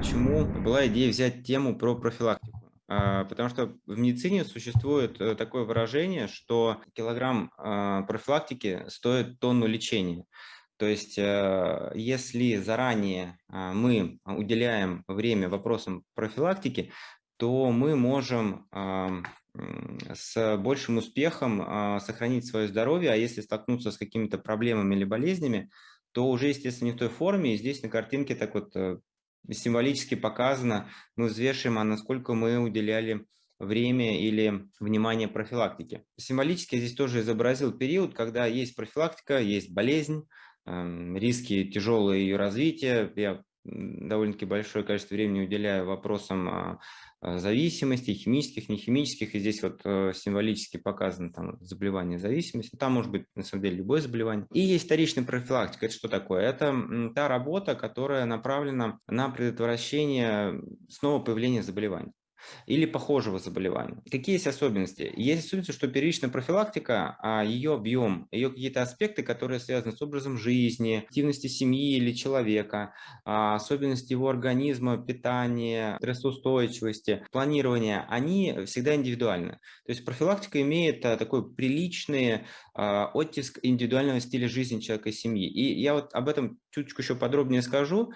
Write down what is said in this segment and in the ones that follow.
почему была идея взять тему про профилактику. А, потому что в медицине существует э, такое выражение, что килограмм а, профилактики стоит тонну лечения. То есть, э, если заранее а, мы уделяем время вопросам профилактики, то мы можем с большим успехом сохранить свое здоровье, а если столкнуться с какими-то проблемами или болезнями, то уже, естественно, не в той форме. И здесь на картинке так вот э, символически показано, мы взвешиваем, а насколько мы уделяли время или внимание профилактике. Символически я здесь тоже изобразил период, когда есть профилактика, есть болезнь, эм, риски тяжелого ее развития. Я довольно-таки большое количество времени уделяю вопросам а, а, зависимостей, химических, нехимических, и здесь вот э, символически показано там заболевание зависимости, там может быть на самом деле любое заболевание. И есть вторичная профилактика, это что такое? Это та работа, которая направлена на предотвращение снова появления заболеваний или похожего заболевания. Какие есть особенности? Есть особенности, что первичная профилактика, а ее объем, ее какие-то аспекты, которые связаны с образом жизни, активности семьи или человека, а, особенности его организма, питания, стрессоустойчивости, планирования, они всегда индивидуальны. То есть профилактика имеет а, такой приличный а, оттиск индивидуального стиля жизни человека и семьи. И я вот об этом чуть-чуть еще подробнее скажу,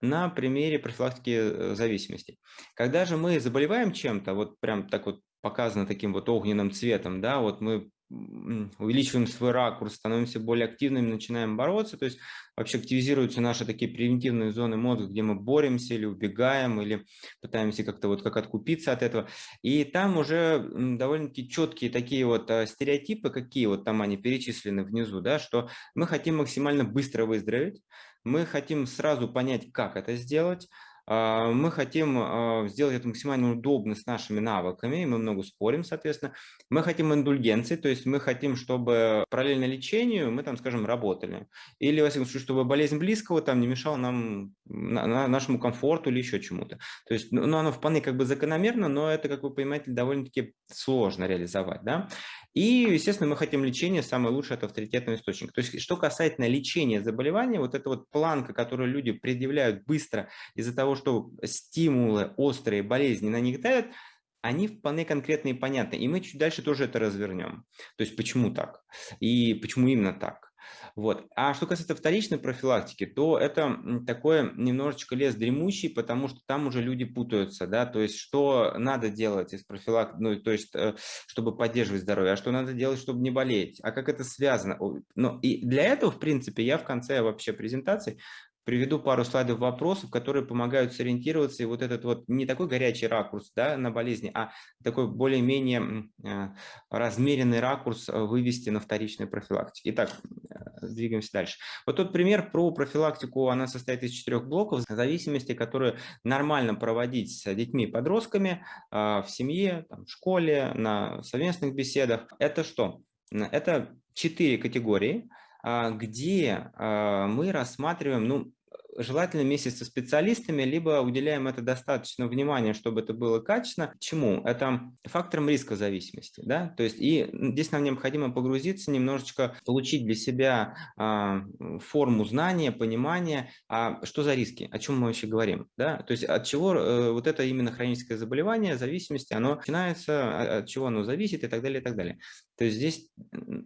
на примере профилактики э, зависимости. Когда же мы заболеваем чем-то, вот прям так вот показано таким вот огненным цветом, да, вот мы увеличиваем свой ракурс, становимся более активными, начинаем бороться, то есть вообще активизируются наши такие превентивные зоны мозга, где мы боремся или убегаем, или пытаемся как-то вот как откупиться от этого. И там уже довольно-таки четкие такие вот а, стереотипы, какие вот там они перечислены внизу, да, что мы хотим максимально быстро выздороветь, мы хотим сразу понять, как это сделать, а, мы хотим а, сделать это максимально удобно с нашими навыками, мы много спорим, соответственно. Мы хотим индульгенции, то есть мы хотим, чтобы параллельно лечению мы там, скажем, работали. Или, во всяком случае, чтобы болезнь близкого там не мешала нам, нашему комфорту или еще чему-то. То есть, ну, ну, оно вполне как бы закономерно, но это, как вы понимаете, довольно-таки сложно реализовать, да. И, естественно, мы хотим лечение, самое лучшее – это авторитетный источник. То есть, что касательно лечения заболевания, вот эта вот планка, которую люди предъявляют быстро из-за того, что стимулы острые, болезни на них давят, они вполне конкретные и понятны. И мы чуть дальше тоже это развернем. То есть, почему так? И почему именно так? Вот. А что касается вторичной профилактики, то это такое немножечко лес дремучий, потому что там уже люди путаются, да, то есть что надо делать из профилактики, ну, то есть э, чтобы поддерживать здоровье, а что надо делать, чтобы не болеть, а как это связано. Ну, и для этого, в принципе, я в конце вообще презентации приведу пару слайдов вопросов, которые помогают сориентироваться, и вот этот вот не такой горячий ракурс да, на болезни, а такой более-менее э, размеренный ракурс э, вывести на вторичной профилактике. Итак, э, двигаемся дальше. Вот тот пример про профилактику, она состоит из четырех блоков зависимости, которые нормально проводить с детьми и подростками в семье, в школе, на совместных беседах. Это что? Это четыре категории, где мы рассматриваем, ну, желательно вместе со специалистами, либо уделяем это достаточно внимания, чтобы это было качественно. Чему? Это фактором риска зависимости. Да? То есть и здесь нам необходимо погрузиться, немножечко получить для себя а, форму знания, понимания, а что за риски, о чем мы вообще говорим. Да? То есть от чего э, вот это именно хроническое заболевание, зависимости, оно начинается, а, от чего оно зависит и так далее, и так далее. То есть здесь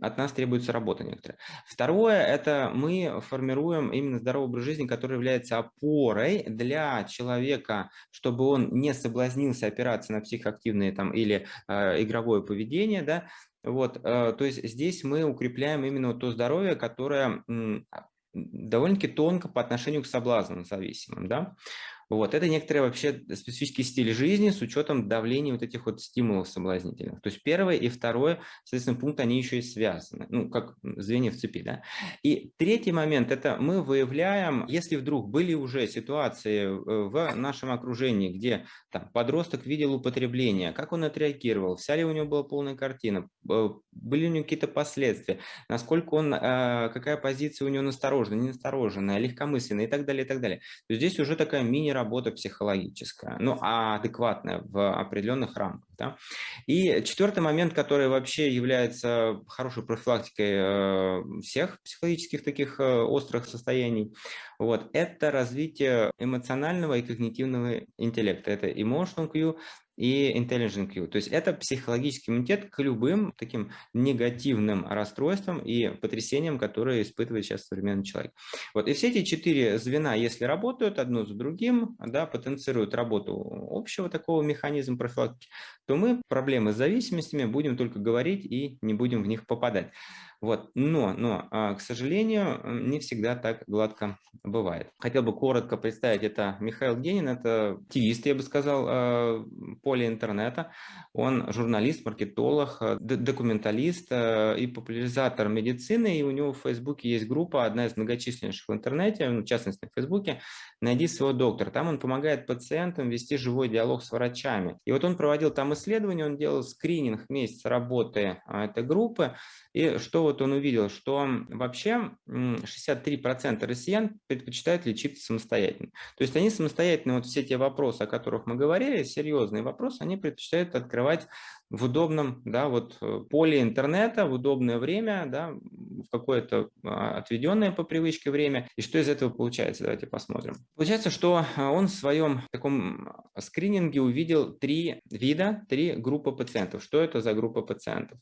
от нас требуется работа некоторая. Второе – это мы формируем именно здоровый образ жизни, который является опорой для человека, чтобы он не соблазнился опираться на психоактивные там, или э, игровое поведение. Да? Вот, э, то есть здесь мы укрепляем именно то здоровье, которое э, довольно-таки тонко по отношению к соблазнам зависимым. Да? Вот, это некоторые вообще специфический стиль жизни с учетом давления вот этих вот стимулов соблазнительных. То есть первое и второе, соответственно, пункт, они еще и связаны, ну, как звенья в цепи, да. И третий момент, это мы выявляем, если вдруг были уже ситуации э, в нашем окружении, где там, подросток видел употребление, как он отреагировал, вся ли у него была полная картина, были у него какие-то последствия, насколько он, э, какая позиция у него настороженная, не настороженная, легкомысленная и так далее, и так далее. То здесь уже такая мини работа психологическая, ну, а адекватная в определенных рамках. Да? И четвертый момент, который вообще является хорошей профилактикой э, всех психологических таких э, острых состояний, вот, это развитие эмоционального и когнитивного интеллекта. Это emotional Q и Intelligent Q. То есть это психологический иммунитет к любым таким негативным расстройствам и потрясениям, которые испытывает сейчас современный человек. Вот. И все эти четыре звена, если работают одно за другим, да, потенцируют работу общего такого механизма профилактики, то мы проблемы с зависимостями будем только говорить и не будем в них попадать. Вот. Но, но, а, к сожалению, не всегда так гладко бывает. Хотел бы коротко представить, это Михаил Генин, это активист, я бы сказал, а, поле интернета. Он журналист, маркетолог, а, документалист и популяризатор медицины, и у него в Фейсбуке есть группа, одна из многочисленнейших в интернете, в частности в Фейсбуке, «Найди своего доктора». Там он помогает пациентам вести живой диалог с врачами. И вот он проводил там исследования, он делал скрининг месяца работы этой группы, и что вот он увидел, что вообще 63% россиян предпочитают лечиться самостоятельно. То есть они самостоятельно, вот все те вопросы, о которых мы говорили, серьезные вопросы, они предпочитают открывать в удобном да, вот, э, поле интернета, в удобное время, да, в какое-то а, отведенное по привычке время. И что из этого получается? Давайте посмотрим. Получается, что а, он в своем таком скрининге увидел три вида, три группы пациентов. Что это за группа пациентов?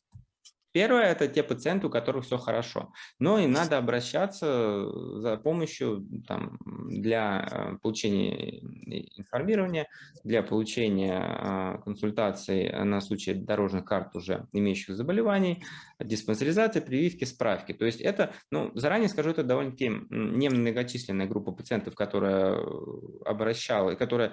Первое – это те пациенты, у которых все хорошо, но им надо обращаться за помощью там, для э, получения информирования, для получения а, консультаций на случай дорожных карт уже имеющих заболеваний, диспансеризации, прививки, справки. То есть это, ну, заранее скажу, это довольно-таки немногочисленная группа пациентов, которая обращала, которая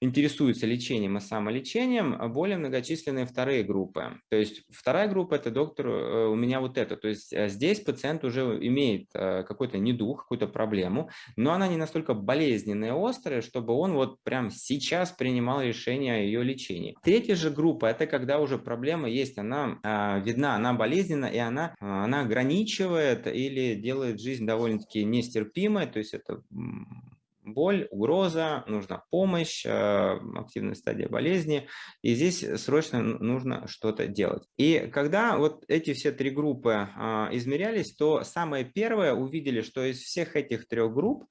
интересуются лечением и самолечением, а более многочисленные вторые группы. То есть вторая группа – это доктор, э, у меня вот это. То есть э, здесь пациент уже имеет э, какой-то недуг, какую-то проблему, но она не настолько болезненная и острая, чтобы он вот прям сейчас принимал решение о ее лечении. Третья же группа – это когда уже проблема есть, она а, видна, она болезненна, и она, она ограничивает или делает жизнь довольно-таки нестерпимой, то есть это боль, угроза, нужна помощь, э, активная стадия болезни, и здесь срочно нужно что-то делать. И когда вот эти все три группы а, измерялись, то самое первое увидели, что из всех этих трех групп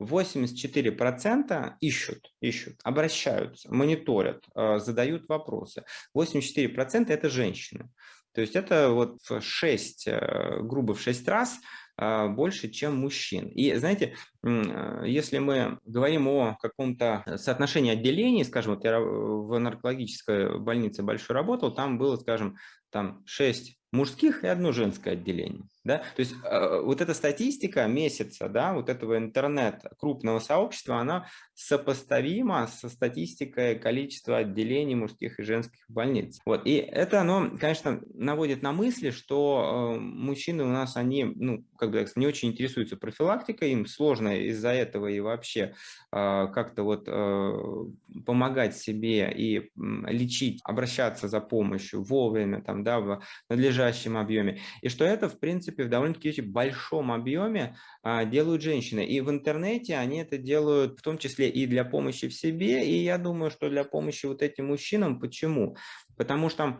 84% ищут, ищут, обращаются, мониторят, э, задают вопросы. 84% это женщины. То есть это вот в 6, э, грубо в 6 раз а, больше, чем мужчин. И знаете, а, если мы говорим о каком-то соотношении отделений, скажем, вот я в наркологической больнице большой работал, там было, скажем, там 6 мужских и одно женское отделение. Да? То есть э, вот эта статистика месяца, да, вот этого интернет крупного сообщества, она сопоставима со статистикой количества отделений мужских и женских больниц. Вот. И это, оно, конечно, наводит на мысли, что э, мужчины у нас, они, ну, как бы не очень интересуются профилактикой, им сложно из-за этого и вообще э, как-то вот э, помогать себе и лечить, обращаться за помощью вовремя, там, да, в надлежащем объеме. И что это, в принципе, принципе, в довольно-таки большом объеме а, делают женщины. И в интернете они это делают в том числе и для помощи в себе, и я думаю, что для помощи вот этим мужчинам. Почему? Потому что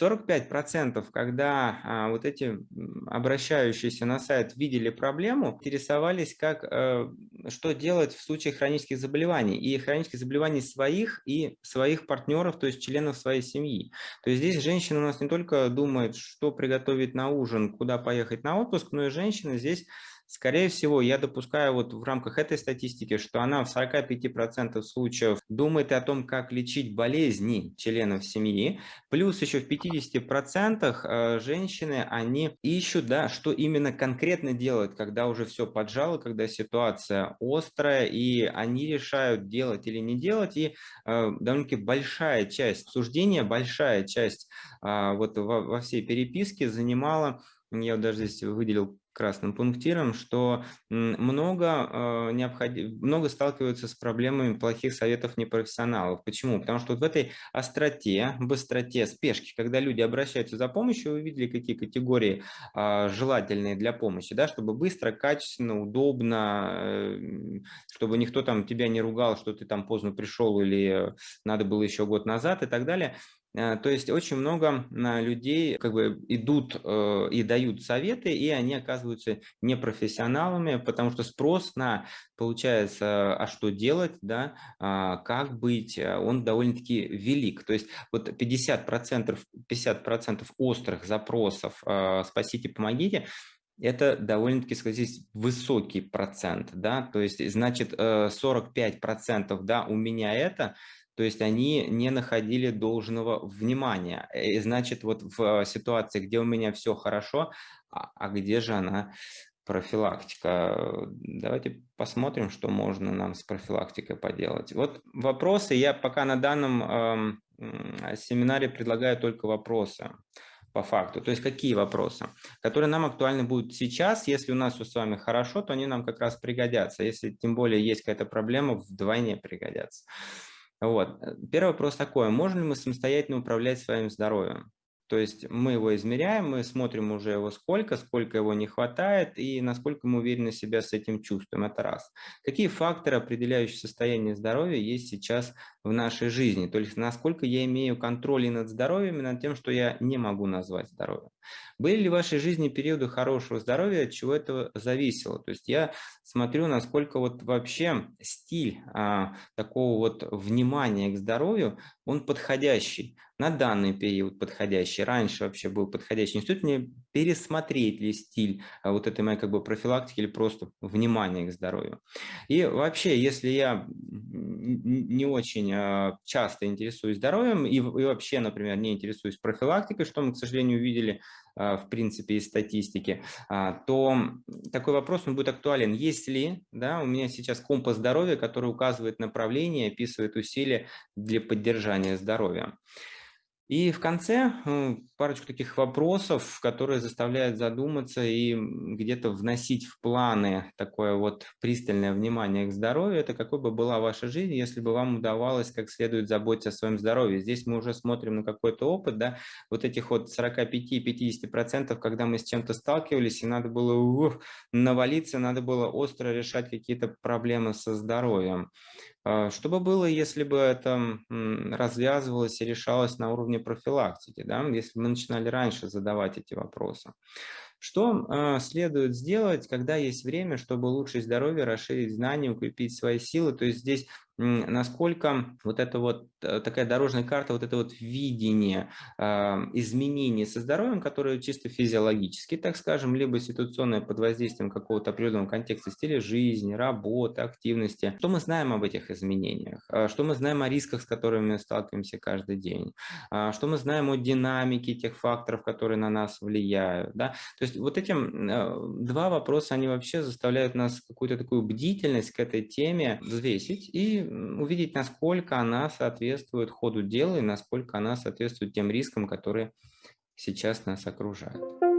45%, когда а, вот эти обращающиеся на сайт видели проблему, интересовались, как, э, что делать в случае хронических заболеваний. И хронических заболеваний своих и своих партнеров, то есть членов своей семьи. То есть здесь женщина у нас не только думает, что приготовить на ужин, куда поехать на отпуск, но и женщина здесь Скорее всего, я допускаю вот в рамках этой статистики, что она в 45% случаев думает о том, как лечить болезни членов семьи, плюс еще в 50% э, женщины, они ищут, да, что именно конкретно делать, когда уже все поджало, когда ситуация острая, и они решают делать или не делать, и э, довольно-таки большая часть суждения, большая часть э, вот во, во всей переписке занимала я даже здесь выделил красным пунктиром, что много, э, необходи... много сталкиваются с проблемами плохих советов непрофессионалов. Почему? Потому что вот в этой остроте, быстроте, спешке, когда люди обращаются за помощью, вы видели, какие категории а, желательные для помощи, да, чтобы быстро, качественно, удобно, э, чтобы никто там тебя не ругал, что ты там поздно пришел или надо было еще год назад и так далее. Э, то есть очень много людей как бы идут э, и дают советы, и они оказываются непрофессионалами, потому что спрос на, получается, а что делать, да, а, как быть, э, он довольно-таки велик. То есть вот 50%, 50 острых запросов «спасите, помогите» это довольно-таки, сказать, высокий процент, да, то есть, значит, 45%, да, у меня это, то есть они не находили должного внимания. И значит, вот в ситуации, где у меня все хорошо, а, а где же она профилактика? Давайте посмотрим, что можно нам с профилактикой поделать. Вот вопросы. Я пока на данном э, семинаре предлагаю только вопросы по факту. То есть какие вопросы, которые нам актуальны будут сейчас. Если у нас все с вами хорошо, то они нам как раз пригодятся. Если тем более есть какая-то проблема, вдвойне пригодятся. Вот. Э, первый вопрос такой, можем ли мы самостоятельно управлять своим здоровьем? То есть мы его измеряем, мы смотрим уже его сколько, сколько его не хватает и насколько мы уверенно себя с этим чувствуем. Это раз. Какие факторы, определяющие состояние здоровья, есть сейчас в нашей жизни? То есть насколько я имею контроль и над здоровьем, и над тем, что я не могу назвать здоровьем. Были ли в вашей жизни периоды хорошего здоровья, от чего это зависело? То есть я смотрю, насколько вот вообще стиль а, такого вот внимания к здоровью, он подходящий на данный период подходящий, раньше вообще был подходящий. Не стоит мне пересмотреть ли стиль а, вот этой моей как бы профилактики или просто внимания к здоровью. И вообще, если я не очень а, часто интересуюсь здоровьем и, и вообще, например, не интересуюсь профилактикой, что мы, к сожалению, увидели в принципе из статистики, то такой вопрос он будет актуален. Есть ли да, у меня сейчас компас здоровья, который указывает направление, описывает усилия для поддержания здоровья? И в конце э, парочку таких вопросов, которые заставляют задуматься и где-то вносить в планы такое вот пристальное внимание к здоровью. Это какой бы была ваша жизнь, если бы вам удавалось как следует заботиться о своем здоровье. Здесь мы уже смотрим на какой-то опыт, да, вот этих вот 45-50%, когда мы с чем-то сталкивались, и надо было ух, навалиться, надо было остро решать какие-то проблемы со здоровьем. А, что бы было, если бы это развязывалось и решалось на уровне профилактики, да? если бы мы начинали раньше задавать эти вопросы? Что э, следует сделать, когда есть время, чтобы улучшить здоровье, расширить знания, укрепить свои силы? То есть здесь насколько вот эта вот э, такая дорожная карта, вот это вот видение э, изменений со здоровьем, которые чисто физиологически, так скажем, либо ситуационное под воздействием какого-то определенного контекста стиля жизни, работы, активности. Что мы знаем об этих изменениях? А, что мы знаем о рисках, с которыми мы сталкиваемся каждый день? А, что мы знаем о динамике тех факторов, которые на нас влияют? Да? То есть вот эти э, два вопроса, они вообще заставляют нас какую-то такую бдительность к этой теме взвесить и увидеть, насколько она соответствует ходу дела и насколько она соответствует тем рискам, которые сейчас нас окружают.